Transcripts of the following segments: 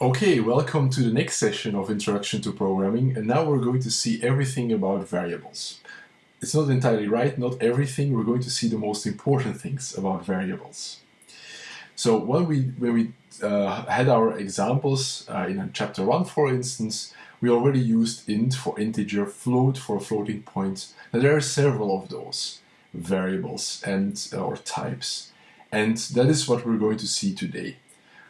Okay, welcome to the next session of Introduction to Programming and now we're going to see everything about variables. It's not entirely right, not everything, we're going to see the most important things about variables. So when we, when we uh, had our examples uh, in chapter 1 for instance, we already used int for integer, float for floating point. Now there are several of those variables and or types and that is what we're going to see today.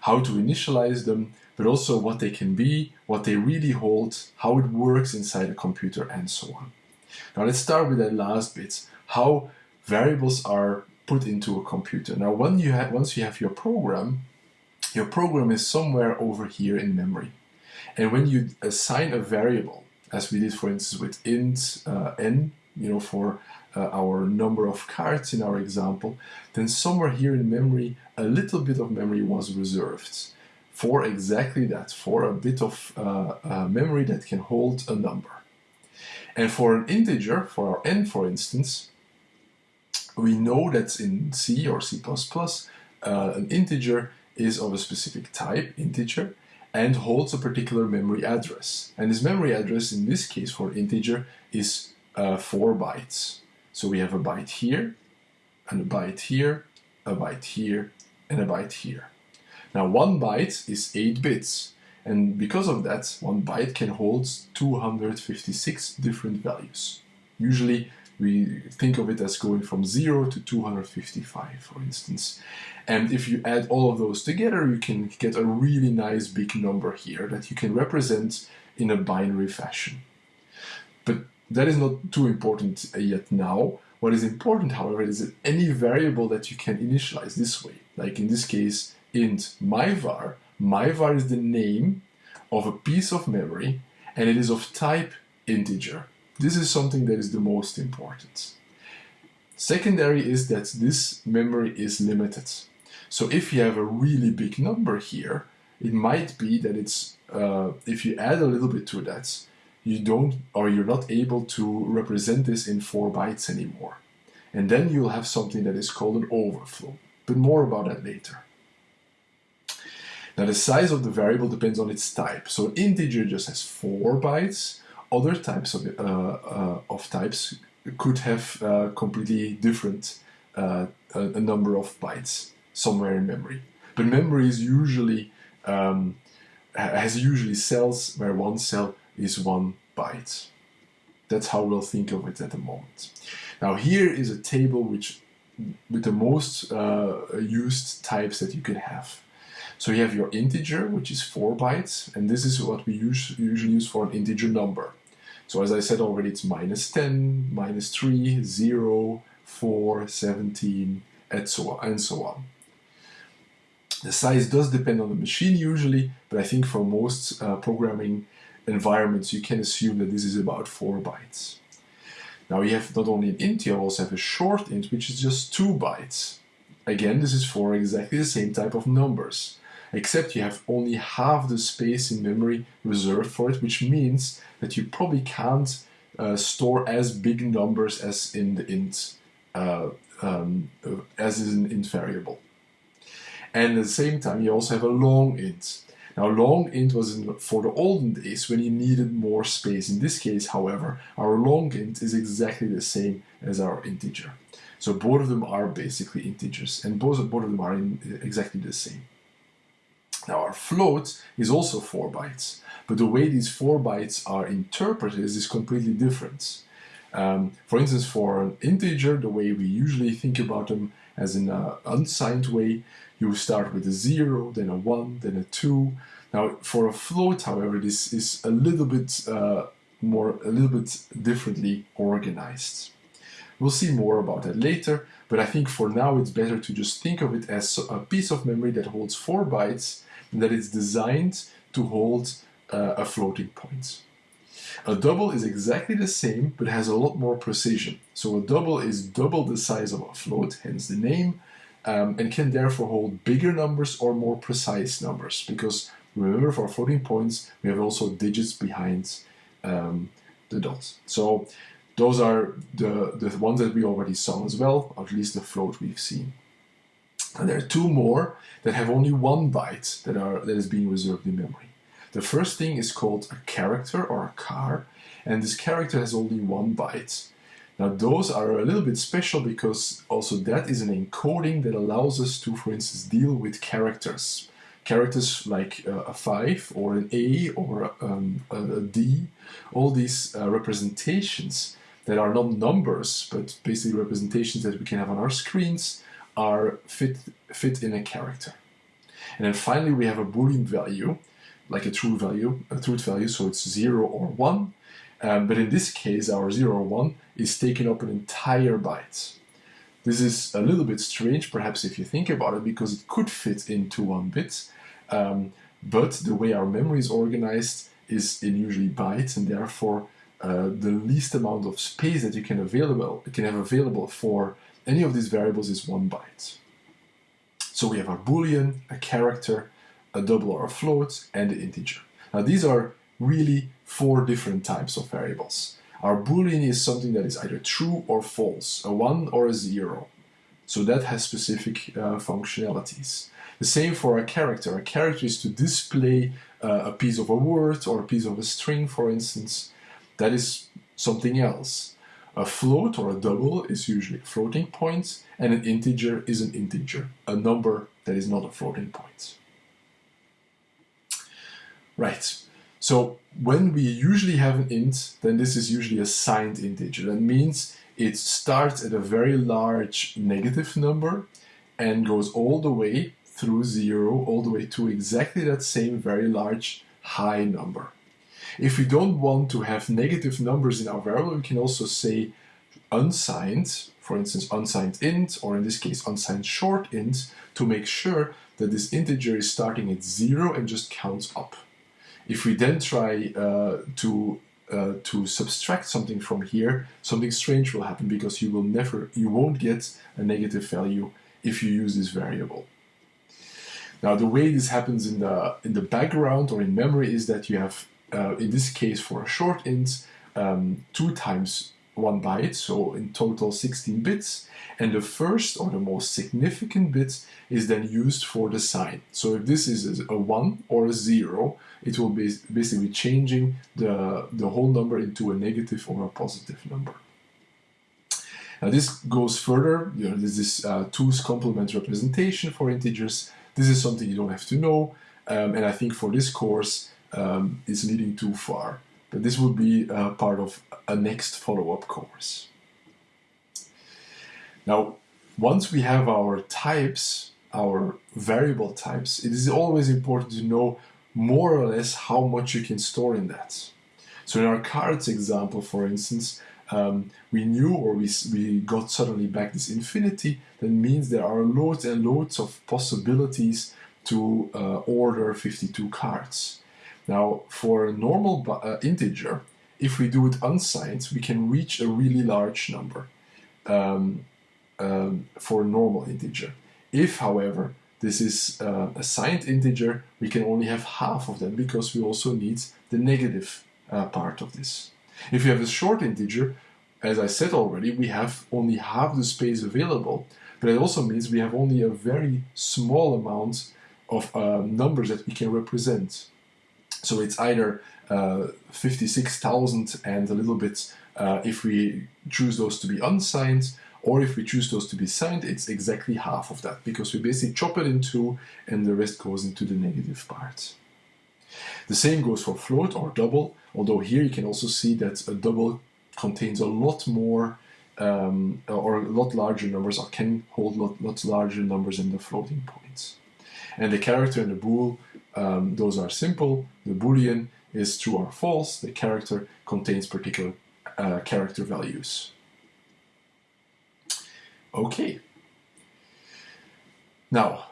How to initialize them, but also what they can be, what they really hold, how it works inside a computer, and so on. Now let's start with that last bit, how variables are put into a computer. Now when you once you have your program, your program is somewhere over here in memory. And when you assign a variable, as we did for instance with int uh, n, you know, for uh, our number of cards in our example, then somewhere here in memory, a little bit of memory was reserved for exactly that, for a bit of uh, uh, memory that can hold a number. And for an integer, for our n for instance, we know that in C or C++, uh, an integer is of a specific type, integer, and holds a particular memory address. And this memory address, in this case for integer, is uh, 4 bytes. So we have a byte here, and a byte here, a byte here, and a byte here. Now one byte is 8 bits and because of that one byte can hold 256 different values. Usually we think of it as going from 0 to 255 for instance. And if you add all of those together you can get a really nice big number here that you can represent in a binary fashion. But that is not too important yet now. What is important however is that any variable that you can initialize this way, like in this case int myvar. Myvar is the name of a piece of memory and it is of type integer. This is something that is the most important. Secondary is that this memory is limited. So if you have a really big number here, it might be that it's, uh, if you add a little bit to that, you don't, or you're not able to represent this in 4 bytes anymore. And then you'll have something that is called an overflow. But more about that later. Now the size of the variable depends on its type. So integer just has 4 bytes. Other types of, uh, uh, of types could have uh, completely different uh, a, a, number of bytes somewhere in memory. But memory is usually um, has usually cells where one cell is one byte. That's how we'll think of it at the moment. Now here is a table which with the most uh, used types that you can have. So you have your integer, which is 4 bytes, and this is what we use, usually use for an integer number. So as I said already, it's minus 10, minus 3, 0, 4, 17, and so on. And so on. The size does depend on the machine usually, but I think for most uh, programming environments you can assume that this is about 4 bytes. Now you have not only an int, you also have a short int, which is just 2 bytes. Again, this is for exactly the same type of numbers except you have only half the space in memory reserved for it, which means that you probably can't uh, store as big numbers as in the int, uh, um, uh, as is an int variable. And at the same time, you also have a long int. Now, long int was in, for the olden days when you needed more space. In this case, however, our long int is exactly the same as our integer. So both of them are basically integers, and both, both of them are in, exactly the same. Now our float is also 4 bytes, but the way these 4 bytes are interpreted is completely different. Um, for instance, for an integer, the way we usually think about them as in an unsigned way, you start with a 0, then a 1, then a 2. Now for a float, however, this is a little bit uh, more, a little bit differently organized. We'll see more about that later, but I think for now it's better to just think of it as a piece of memory that holds 4 bytes that it's designed to hold uh, a floating point. A double is exactly the same, but has a lot more precision. So a double is double the size of a float, hence the name, um, and can therefore hold bigger numbers or more precise numbers. Because remember, for floating points, we have also digits behind um, the dots. So those are the, the ones that we already saw as well, or at least the float we've seen. And there are two more that have only one byte that, are, that is being reserved in memory. The first thing is called a character or a car, and this character has only one byte. Now those are a little bit special because also that is an encoding that allows us to, for instance, deal with characters. Characters like uh, a 5 or an A or um, a, a D, all these uh, representations that are not numbers but basically representations that we can have on our screens are fit, fit in a character. And then finally we have a boolean value, like a true value, a truth value, so it's 0 or 1. Um, but in this case, our 0 or 1 is taking up an entire byte. This is a little bit strange, perhaps if you think about it, because it could fit into one bit, um, but the way our memory is organized is in usually bytes, and therefore uh, the least amount of space that you can available can have available for any of these variables is one byte. So we have our boolean, a character, a double or a float, and an integer. Now these are really four different types of variables. Our boolean is something that is either true or false, a 1 or a 0. So that has specific uh, functionalities. The same for a character. A character is to display uh, a piece of a word or a piece of a string, for instance. That is something else. A float or a double is usually floating points, point, and an integer is an integer, a number that is not a floating point. Right, so when we usually have an int, then this is usually a signed integer. That means it starts at a very large negative number and goes all the way through zero, all the way to exactly that same very large high number. If we don't want to have negative numbers in our variable, we can also say unsigned, for instance, unsigned int, or in this case, unsigned short int, to make sure that this integer is starting at zero and just counts up. If we then try uh, to uh, to subtract something from here, something strange will happen because you will never, you won't get a negative value if you use this variable. Now the way this happens in the in the background or in memory is that you have, uh, in this case for a short int, um, two times one byte, so in total 16 bits, and the first or the most significant bit is then used for the sign. So if this is a 1 or a 0, it will be basically changing the, the whole number into a negative or a positive number. Now this goes further, you know, this is uh, two's complement representation for integers. This is something you don't have to know, um, and I think for this course um, it's leading too far. But this would be uh, part of a next follow-up course. Now, once we have our types, our variable types, it is always important to know more or less how much you can store in that. So in our cards example, for instance, um, we knew or we, we got suddenly back this infinity, that means there are loads and loads of possibilities to uh, order 52 cards. Now, for a normal uh, integer, if we do it unsigned, we can reach a really large number um, um, for a normal integer. If, however, this is uh, a signed integer, we can only have half of them because we also need the negative uh, part of this. If you have a short integer, as I said already, we have only half the space available, but it also means we have only a very small amount of uh, numbers that we can represent. So it's either uh, 56,000 and a little bit uh, if we choose those to be unsigned, or if we choose those to be signed, it's exactly half of that, because we basically chop it in two and the rest goes into the negative part. The same goes for float or double, although here you can also see that a double contains a lot more um, or a lot larger numbers or can hold lot, lots larger numbers than the floating points. And the character and the bool um, those are simple. The boolean is true or false. The character contains particular uh, character values. Okay. Now,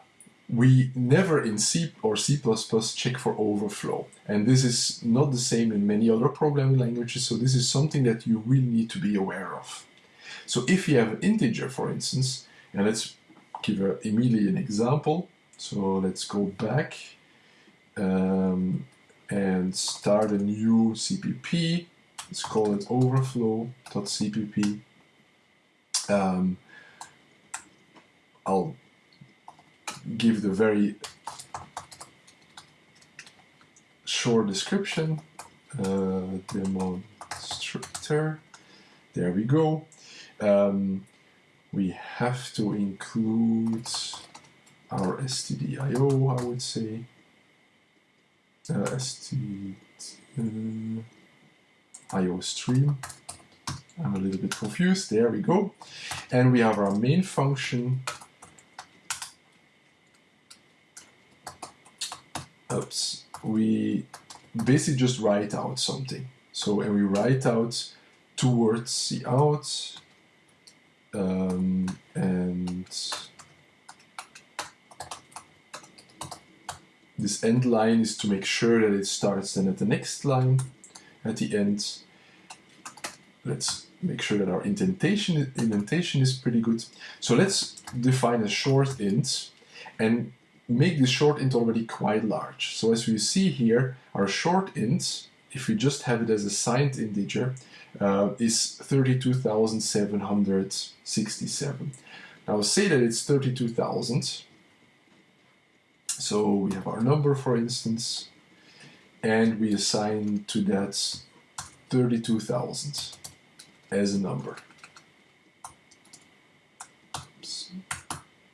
we never in C or C++ check for overflow. And this is not the same in many other programming languages, so this is something that you really need to be aware of. So if you have an integer, for instance, and let's give a, immediately an example. So let's go back um, and start a new CPP. Let's call it overflow.cpp. Um, I'll give the very short description. Uh, demonstrator. There we go. Um, we have to include our stdio, I would say. Uh, stdio uh, stream. I'm a little bit confused. There we go. And we have our main function. Oops. We basically just write out something. So, and we write out two words, the out um, and this end line is to make sure that it starts then at the next line at the end let's make sure that our indentation indentation is pretty good so let's define a short int and make the short int already quite large so as we see here our short int if we just have it as a signed integer uh, is 32,767. Now say that it's 32,000. So we have our number, for instance, and we assign to that 32,000 as a number. Oops.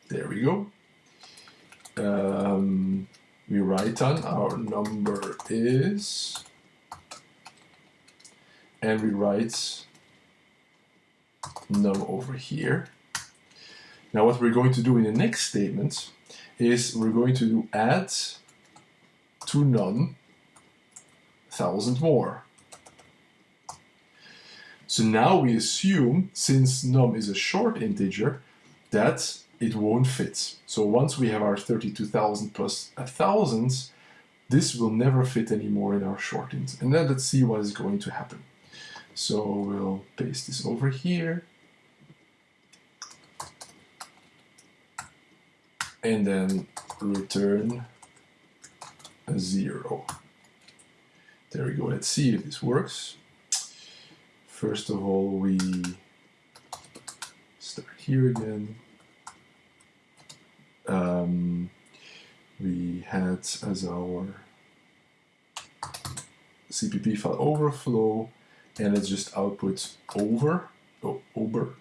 There we go. Um, we write on our number is and we write num over here. Now what we're going to do in the next statement is we're going to add to num thousand more. So now we assume, since num is a short integer, that it won't fit. So once we have our 32,000 plus a plus 1,000, this will never fit anymore in our short int. And then let's see what is going to happen. So we'll paste this over here. And then return a zero. There we go. Let's see if this works. First of all, we start here again. Um, we had as our CPP file overflow and let's just output over, oh, over,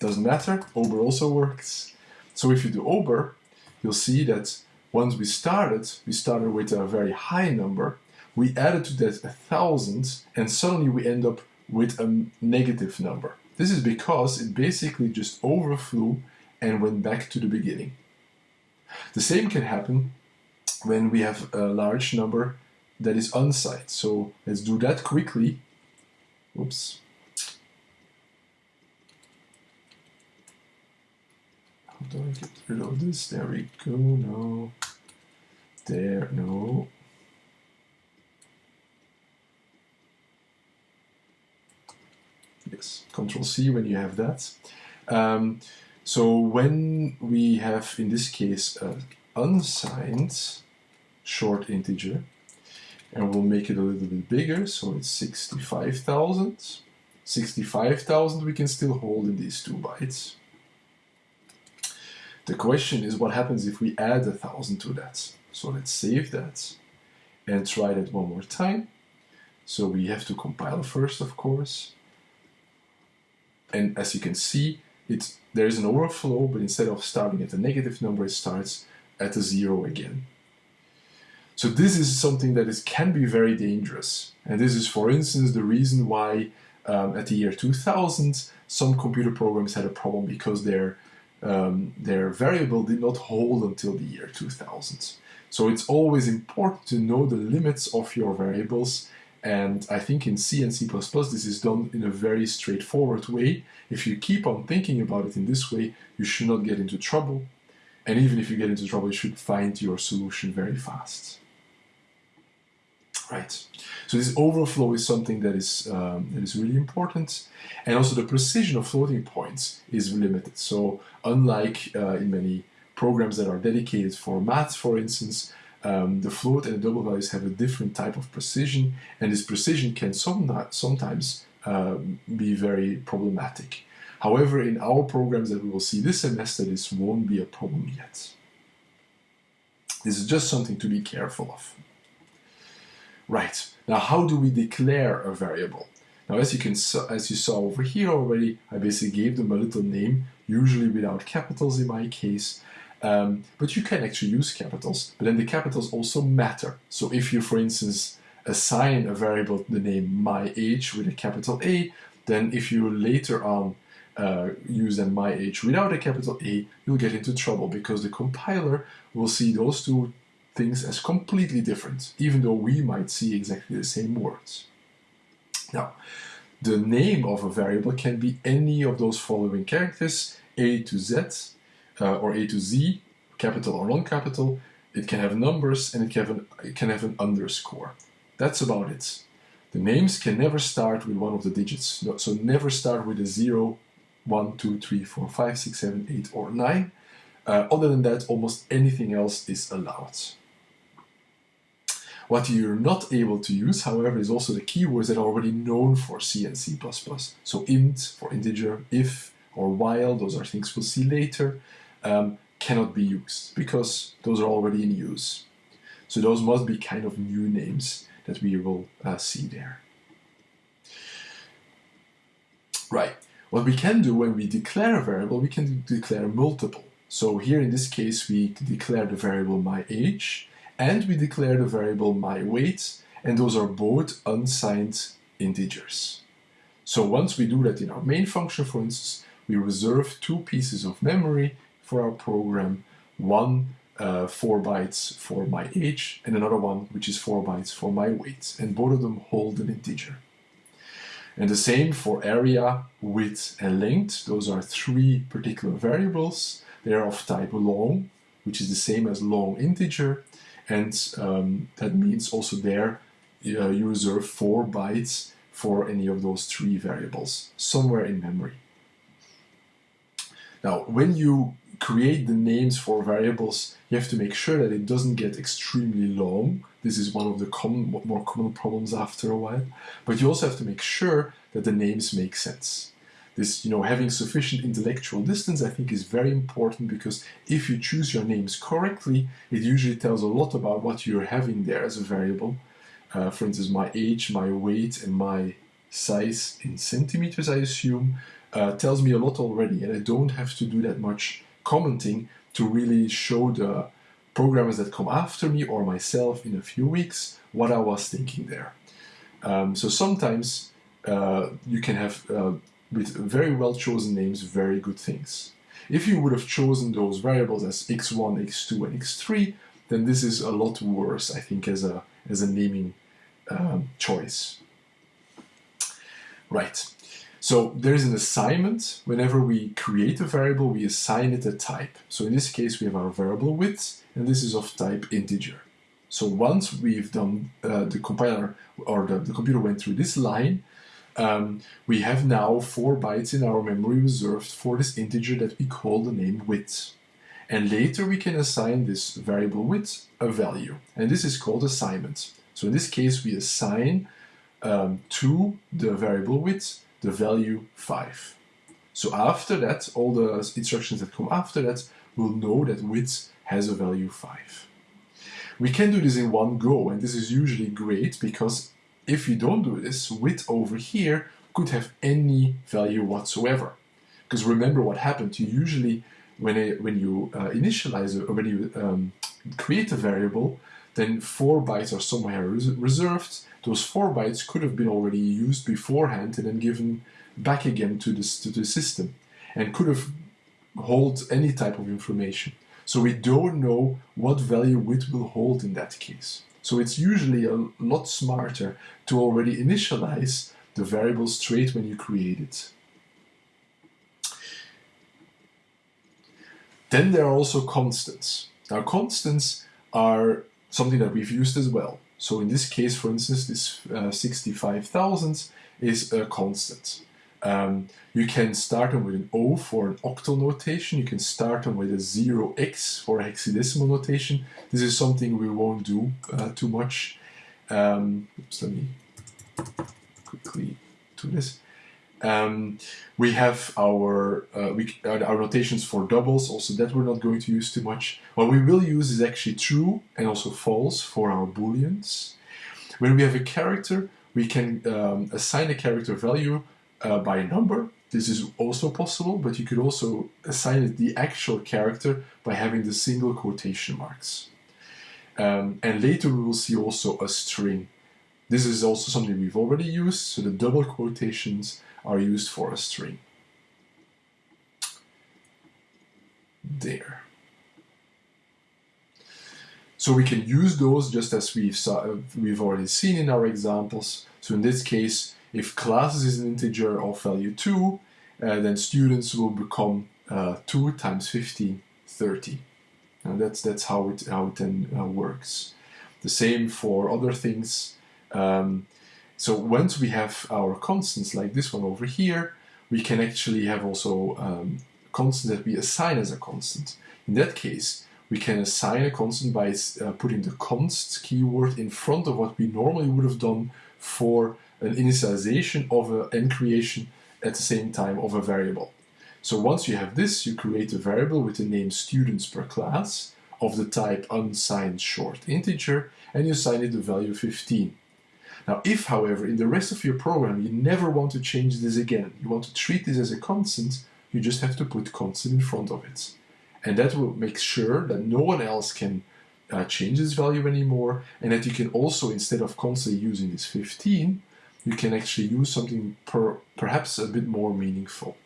doesn't matter, over also works. So if you do over, you'll see that once we started, we started with a very high number, we added to that a thousand, and suddenly we end up with a negative number. This is because it basically just overflew and went back to the beginning. The same can happen when we have a large number that is unsigned. So let's do that quickly Oops. How do I get rid of this? There we go. No. There. No. Yes. Control C when you have that. Um, so when we have, in this case, an unsigned short integer, and we'll make it a little bit bigger so it's 65,000 65,000 we can still hold in these two bytes the question is what happens if we add a thousand to that? So let's save that and try that one more time. So we have to compile first of course. And as you can see it there is an overflow but instead of starting at a negative number it starts at a zero again. So this is something that is, can be very dangerous. And this is, for instance, the reason why um, at the year 2000, some computer programs had a problem because their, um, their variable did not hold until the year 2000. So it's always important to know the limits of your variables and I think in C and C++ this is done in a very straightforward way. If you keep on thinking about it in this way, you should not get into trouble. And even if you get into trouble, you should find your solution very fast. Right. So this overflow is something that is um, that is really important, and also the precision of floating points is limited. So unlike uh, in many programs that are dedicated for math, for instance, um, the float and the double values have a different type of precision, and this precision can some, sometimes uh, be very problematic. However, in our programs that we will see this semester, this won't be a problem yet. This is just something to be careful of. Right, now how do we declare a variable? Now as you can as you saw over here already, I basically gave them a little name, usually without capitals in my case, um, but you can actually use capitals, but then the capitals also matter. So if you, for instance, assign a variable the name my age with a capital A, then if you later on uh, use then my age without a capital A, you'll get into trouble because the compiler will see those two things as completely different, even though we might see exactly the same words. Now, the name of a variable can be any of those following characters, A to Z, uh, or A to Z, capital or non-capital. It can have numbers and it can have, an, it can have an underscore. That's about it. The names can never start with one of the digits, so never start with a 0, 1, 2, 3, 4, 5, 6, 7, 8, or 9. Uh, other than that, almost anything else is allowed. What you're not able to use, however, is also the keywords that are already known for C and C++. So int for integer, if, or while, those are things we'll see later, um, cannot be used because those are already in use. So those must be kind of new names that we will uh, see there. Right, what we can do when we declare a variable, we can declare multiple. So here in this case, we declare the variable my age, and we declare the variable my weight, and those are both unsigned integers. So once we do that in our main function, for instance, we reserve two pieces of memory for our program, one uh, 4 bytes for my age, and another one which is 4 bytes for my weight, and both of them hold an integer. And the same for area, width, and length. Those are three particular variables. They are of type long, which is the same as long integer, and um, that means also there uh, you reserve four bytes for any of those three variables somewhere in memory. Now, when you create the names for variables, you have to make sure that it doesn't get extremely long. This is one of the common, more common problems after a while. But you also have to make sure that the names make sense. This, you know, having sufficient intellectual distance, I think, is very important because if you choose your names correctly, it usually tells a lot about what you're having there as a variable. Uh, for instance, my age, my weight, and my size in centimeters, I assume, uh, tells me a lot already, and I don't have to do that much commenting to really show the programmers that come after me or myself in a few weeks what I was thinking there. Um, so sometimes uh, you can have, uh, with very well chosen names, very good things. If you would have chosen those variables as x1, x2, and x3, then this is a lot worse, I think, as a, as a naming um, choice. Right. So there's an assignment. Whenever we create a variable, we assign it a type. So in this case, we have our variable width, and this is of type integer. So once we've done, uh, the compiler or the, the, computer went through this line, um, we have now four bytes in our memory reserved for this integer that we call the name width. And later we can assign this variable width a value. And this is called assignment. So in this case, we assign um, to the variable width the value 5. So after that, all the instructions that come after that will know that width has a value 5. We can do this in one go, and this is usually great because if you don't do this, width over here could have any value whatsoever. Because remember what happened, you usually, when, a, when you uh, initialize or when you um, create a variable, then 4 bytes are somewhere res reserved, those four bytes could have been already used beforehand and then given back again to, this, to the system and could have hold any type of information. So we don't know what value width will hold in that case. So it's usually a lot smarter to already initialize the variable straight when you create it. Then there are also constants. Now constants are something that we've used as well. So in this case, for instance, this uh, 65,000 is a constant. Um, you can start them with an O for an octal notation. You can start them with a 0x for hexadecimal notation. This is something we won't do uh, too much. Um, oops, let me quickly do this. Um, we have our, uh, we, uh, our notations for doubles, also that we're not going to use too much. What we will use is actually true and also false for our booleans. When we have a character, we can um, assign a character value uh, by a number. This is also possible, but you could also assign it the actual character by having the single quotation marks. Um, and later we will see also a string. This is also something we've already used, so the double quotations are used for a string. There. So we can use those just as we've, saw, we've already seen in our examples. So in this case, if classes is an integer of value 2, uh, then students will become uh, 2 times 15, 30. And that's, that's how it, how it then uh, works. The same for other things. Um, so once we have our constants like this one over here, we can actually have also um, constant that we assign as a constant. In that case, we can assign a constant by uh, putting the const keyword in front of what we normally would have done for an initialization of a and creation at the same time of a variable. So once you have this, you create a variable with the name students per class of the type unsigned short integer, and you assign it the value 15. Now, if, however, in the rest of your program you never want to change this again, you want to treat this as a constant, you just have to put constant in front of it. And that will make sure that no one else can uh, change this value anymore, and that you can also, instead of constantly using this 15, you can actually use something per, perhaps a bit more meaningful.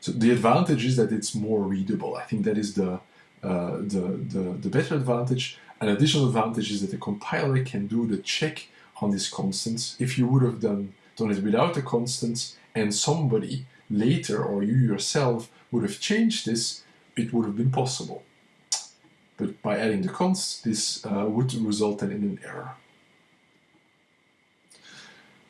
So the advantage is that it's more readable. I think that is the, uh, the, the, the better advantage. An additional advantage is that the compiler can do the check on these constants. If you would have done, done it without the constants and somebody later or you yourself would have changed this, it would have been possible. But by adding the const, this uh, would result in an error.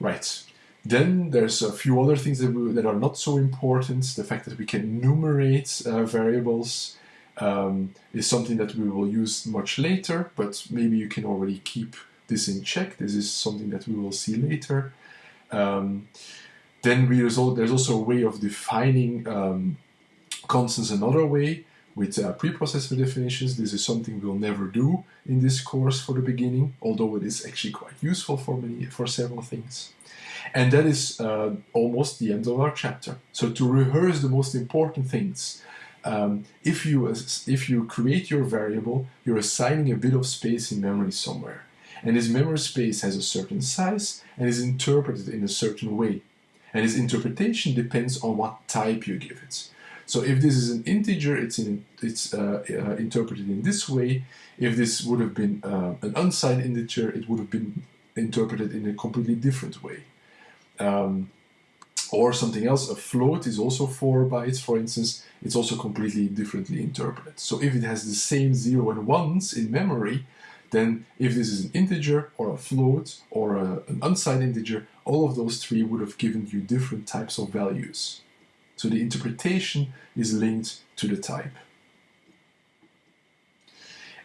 Right. Then there's a few other things that, we, that are not so important. The fact that we can enumerate uh, variables, um, is something that we will use much later, but maybe you can already keep this in check. This is something that we will see later. Um, then we there's also a way of defining um, constants another way with uh, preprocessor definitions. This is something we'll never do in this course for the beginning, although it is actually quite useful for many for several things. And that is uh, almost the end of our chapter. So to rehearse the most important things, um, if you if you create your variable, you're assigning a bit of space in memory somewhere, and this memory space has a certain size and is interpreted in a certain way, and its interpretation depends on what type you give it. So if this is an integer, it's in, it's uh, uh, interpreted in this way. If this would have been uh, an unsigned integer, it would have been interpreted in a completely different way. Um, or something else, a float is also 4 bytes, for instance, it's also completely differently interpreted. So if it has the same 0 and 1s in memory, then if this is an integer or a float or a, an unsigned integer, all of those three would have given you different types of values. So the interpretation is linked to the type.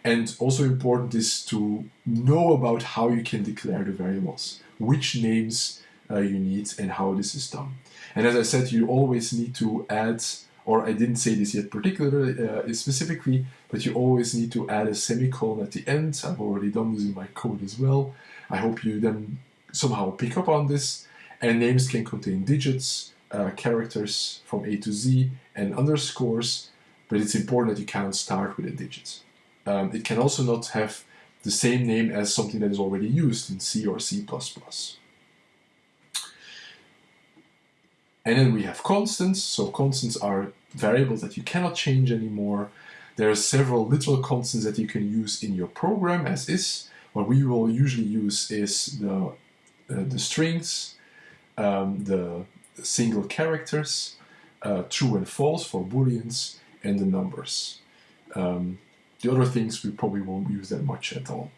And also important is to know about how you can declare the variables, which names uh, you need and how this is done. And as I said, you always need to add, or I didn't say this yet particularly uh, specifically, but you always need to add a semicolon at the end. I've already done this in my code as well. I hope you then somehow pick up on this. And names can contain digits, uh, characters from A to Z, and underscores, but it's important that you can't start with a digit. Um, it can also not have the same name as something that is already used in C or C++. And then we have constants. So constants are variables that you cannot change anymore. There are several literal constants that you can use in your program as is. What we will usually use is the, uh, the strings, um, the single characters, uh, true and false for booleans, and the numbers. Um, the other things we probably won't use that much at all.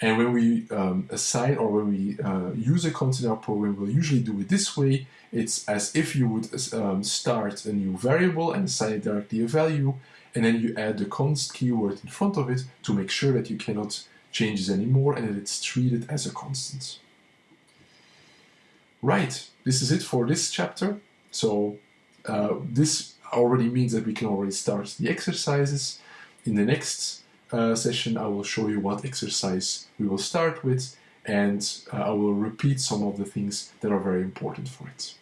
And when we um, assign or when we uh, use a constant in our program, we'll usually do it this way. It's as if you would um, start a new variable and assign it directly a value, and then you add the const keyword in front of it to make sure that you cannot change it anymore and that it's treated as a constant. Right, this is it for this chapter. So uh, this already means that we can already start the exercises. In the next uh, session, I will show you what exercise we will start with and uh, I will repeat some of the things that are very important for it.